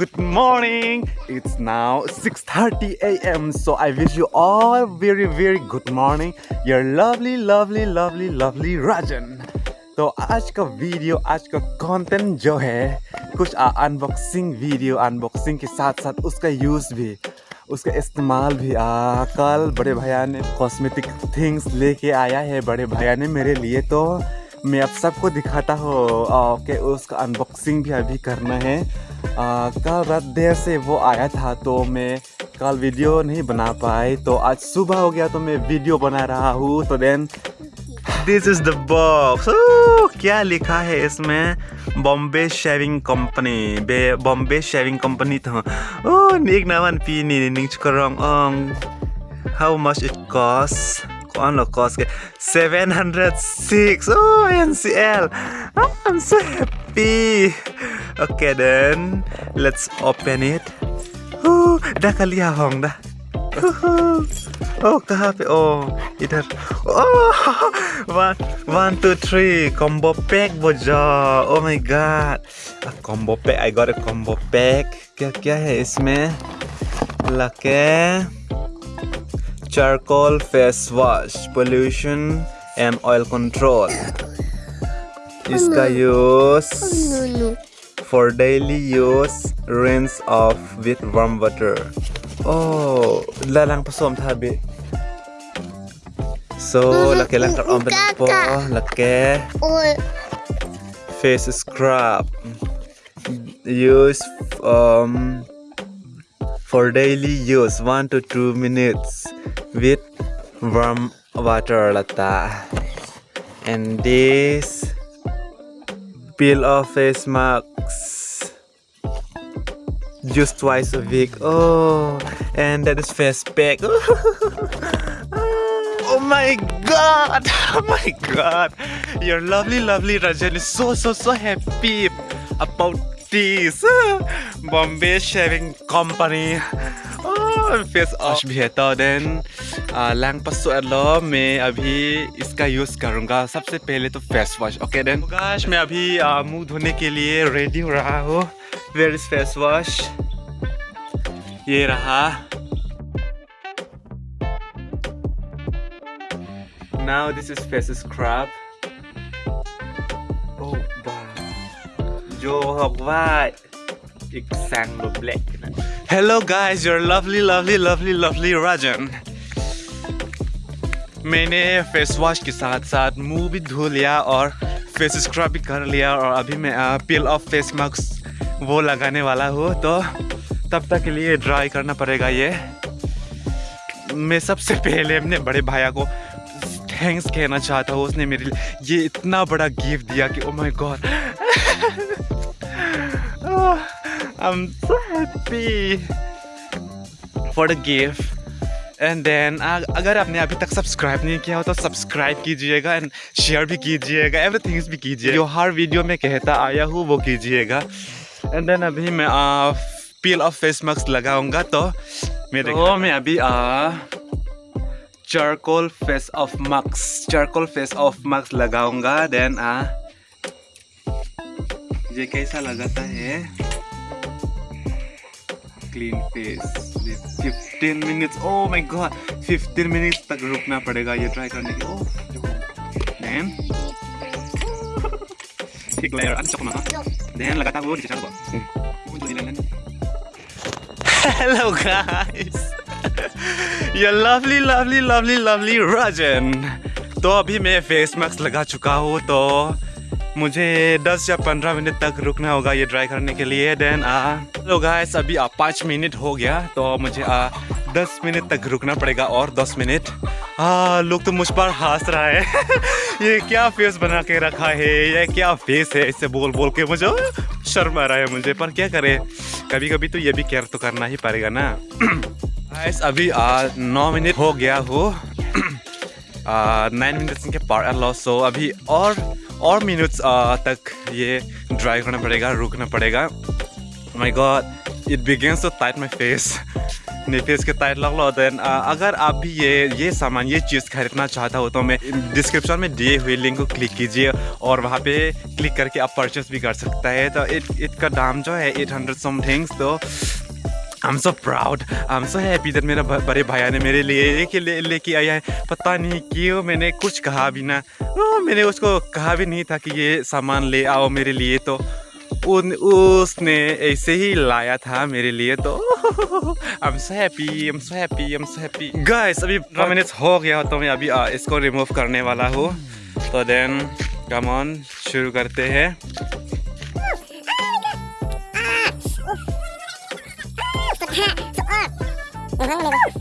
good morning. It's now 6:30 a.m. So I wish you all very very good morning. Your lovely lovely lovely lovely Rajan. तो आज का video आज का content जो है कुछ अनबॉक्सिंग वीडियो अनबॉक्सिंग के साथ साथ उसका यूज़ भी उसका इस्तेमाल भी आ, कल बड़े भैया ने कॉस्मेटिक थिंग्स लेके आया है बड़े भैया ने मेरे लिए तो मैं अब सबको दिखाता हूँ ओके उसका अनबॉक्सिंग भी अभी करना है आ, कल रात देर से वो आया था तो मैं कल वीडियो नहीं बना पाए तो आज सुबह हो गया तो मैं वीडियो बना रहा हूँ तो then this is the box क्या लिखा है इसमें? बॉम्बे शेविंग कंपनी बे बॉम्बे शेविंग कंपनी तो oh nik naman pini ning chukarong much it much it costs ano cost 706 oh NCL oh, I'm so happy okay then let's open it oh dah kali ya hong dah oh कहाँ पे oh इधर oh one one two three combo pack बोझा oh my god a combo pack I got a combo pack क्या क्या है इसमें लके charcoal face wash pollution and oil control इसका use for daily use rinse off with warm water oh lalang pasom tabi so laki lang karon po laki face scrub use um for daily use 1 to 2 minutes with warm water lata. And this peel off face masks just twice a week. Oh and that is face pack. Oh my god oh my god. Your lovely lovely Rajan is so so so happy about this Bombay Shaving Company. Face wash भी है तो then Lang पसो लो मैं अभी इसका use करूँगा सबसे पहले तो फेस वॉश ओके देन गाश मैं अभी मुँह धोने के लिए रेडी हो रहा हूँ वेयर इज़ फेस वॉश ये रहा now this is face scrub. जो हवा एक सैंग black Hello guys, your lovely lovely lovely lovely Rajan. मैंने फेस वॉश के साथ साथ मुँह भी धो लिया और फेस स्क्रब भी कर लिया और अभी मैं पील ऑफ़ फेस मास्क वो लगाने वाला हूँ। तो तब तक के लिए ड्राई करना पड़ेगा ये। मैं सबसे पहले अपने बड़े भाया को थैंक्स कहना चाहता हूँ। उसने मेरे लिए ये इतना बड़ा गिफ्ट दिया कि ओ my god I'm so happy. For the gift. And then अगर आपने अभी तक सब्सक्राइब नहीं किया हो तो सब्सक्राइब कीजिएगा एंड शेयर भी कीजिएगा एवरीथिंग्स भी कीजिए जो हर वीडियो में कहता आया हूँ वो कीजिएगा। एंड देन अभी मैं पील ऑफ़ फेस मास्क लगाऊँगा तो मेरे तो मैं अभी charcoal face off mask charcoal face off mask लगाऊँगा देन ये कैसा लगाता है? Clean face 15 minutes oh my god 15 minutes तक रुकना पड़ेगा ये ट्राई करने के ओह देन एक लेयर अच्छा चकमा देन लगातार वो नीचे चलो Hello, guys. Your lovely lovely lovely lovely Rajan. तो अभी मैं फेस मास्क लगा चुका हूँ तो मुझे 10 या 15 मिनट तक रुकना होगा ये ड्राई करने के लिए देन आ। हेलो गाइस अभी आ, पाँच मिनट हो गया तो मुझे आ, 10 मिनट तक रुकना पड़ेगा और 10 मिनट। हाँ लोग तो मुझ पर हंस रहा है। ये क्या फेस बना के रखा है? ये क्या फेस है? इससे बोल बोल के मुझे शर्म आ रहा है मुझे पर क्या करें? कभी कभी तो ये भी केयर तो करना ही पड़ेगा ना। गाइस अभी आ, नौ मिनट हो गया हो। नाइन मिनट्स के पार लॉस सो अभी और और मिनट्स तक ये ड्राई करना पड़ेगा रुकना पड़ेगा। My god it begins to tight my face अपने फेस के टाइट लग लो देन अगर आप भी ये ये सामान ये चीज़ खरीदना चाहता हो तो मैं डिस्क्रिप्शन में दिए हुए लिंक को क्लिक कीजिए और वहाँ पे क्लिक करके आप परचेस भी कर सकता है। तो इत, इसका दाम जो है एट हंड्रेड समथिंग्स तो I am so proud I am so happy that मेरा बड़े भाई ने मेरे लिए लेके ले, लेके आया है। पता नहीं क्यों मैंने कुछ कहा भी ना। ओ, मैंने उसको कहा भी नहीं था कि ये सामान ले आओ मेरे लिए तो उन उसने ऐसे ही लाया था मेरे लिए तो I am so happy I am so happy I am so happy guys अभी पंद्रह मिनट्स हो गया तो मैं अभी आ, इसको रिमूव करने वाला हूँ। तो देन कम ऑन शुरू करते हैं।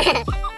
嗯。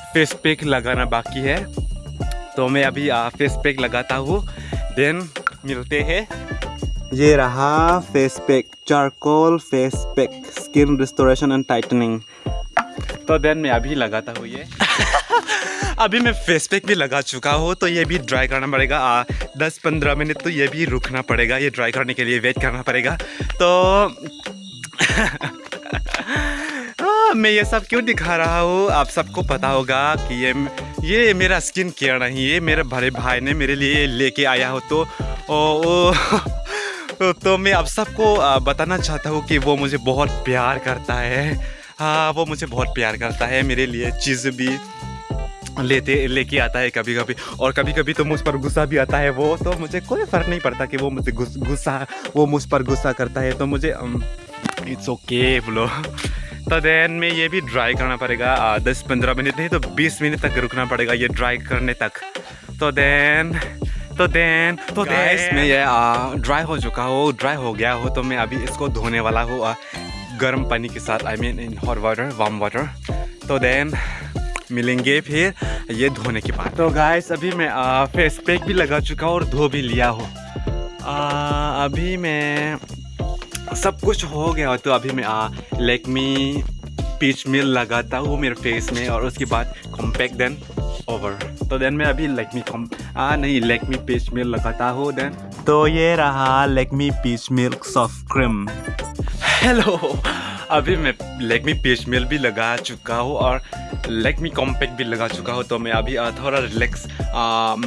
फेस पैक लगाना बाकी है। तो मैं अभी फेस पैक लगाता हूँ। देन मिलते हैं। ये रहा face pack charcoal face pack skin restoration and tightening तो देन मैं अभी लगाता हूँ ये। अभी मैं फेस पैक भी लगा चुका हूँ तो ये भी ड्राई करना पड़ेगा। आ, दस पंद्रह मिनट तो ये भी रुकना पड़ेगा। ये ड्राई करने के लिए वेट करना पड़ेगा। तो मैं ये सब क्यों दिखा रहा हूँ? आप सबको पता होगा कि ये ये मेरा स्किन केयर नहीं है मेरे बड़े भाई ने मेरे लिए लेके आया हो तो ओ, ओ, तो मैं आप सबको बताना चाहता हूँ कि वो मुझे बहुत प्यार करता है। हाँ वो मुझे बहुत प्यार करता है मेरे लिए चीज़ भी लेते लेके आता है कभी कभी और कभी कभी तो मुझ पर गुस्सा भी आता है वो तो मुझे कोई फ़र्क नहीं पड़ता कि वो मुझे गुस्सा वो मुझ पर गुस्सा करता है तो मुझे इट्स ओके बोलो। तो देन में ये भी ड्राई करना पड़ेगा। दस पंद्रह मिनट नहीं तो बीस मिनट तक रुकना पड़ेगा ये ड्राई करने तक। तो देन तो देन तो देन। में ये ड्राई हो चुका हो ड्राई हो गया हो तो मैं अभी इसको धोने वाला हूँ गर्म पानी के साथ I mean in hot water warm water तो देन मिलेंगे फिर ये धोने के बाद। तो गाइस अभी मैं आ, फेस पैक भी लगा चुका हूँ और धो भी लिया हूँ। अभी मैं सब कुछ हो गया तो अभी मैं आ लेकमी पीच मिल लगाता हूँ मेरे फेस में और उसके बाद कॉम्पैक्ट देन ओवर तो देन मैं अभी लेकमी कॉम आ नहीं लेकमी पीच मिल लगाता हूँ देन तो ये रहा Lakme peach milk soft cream hello अभी मैं लेकमी पीच मिल भी लगा चुका हूँ और लेकमी कॉम्पैक्ट भी लगा चुका हूँ तो मैं अभी थोड़ा रिलैक्स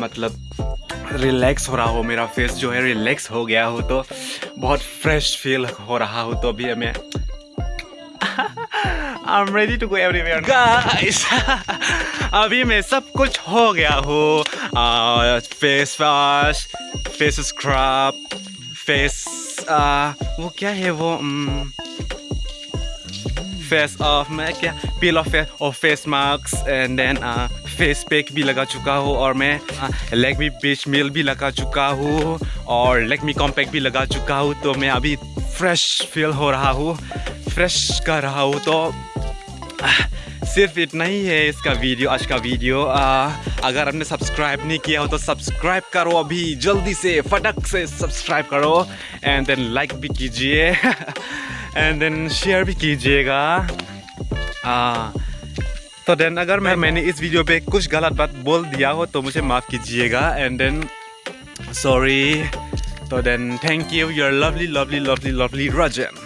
मतलब रिलैक्स हो रहा हो मेरा फेस जो है रिलैक्स हो गया हो तो बहुत फ्रेश फील हो रहा हो तो अभी मैं I'm ready to go everywhere guys अभी मैं सब कुछ हो गया हूँ। Face wash face scrub face वो क्या है वो फेस ऑफ़ मैं क्या पील ऑफ़ और face mask and then face pack भी लगा चुका हूँ और मैं लेग मी बेच मिल भी लगा चुका हूँ और लेग मी कॉम्पैक्ट भी लगा चुका हूँ तो मैं अभी फ्रेश फील हो रहा हूँ फ्रेश कर रहा हूँ तो सिर्फ़ इतना ही है इसका वीडियो आज का वीडियो। आ, अगर आपने सब्सक्राइब नहीं किया हो तो सब्सक्राइब करो अभी जल्दी से फटक से सब्सक्राइब करो एंड देन लाइक भी कीजिए एंड देन शेयर भी कीजिएगा। तो देन अगर मैं, मैंने इस वीडियो पे कुछ गलत बात बोल दिया हो तो मुझे माफ़ कीजिएगा। एंड देन सॉरी तो then thank you your lovely lovely lovely lovely Rajan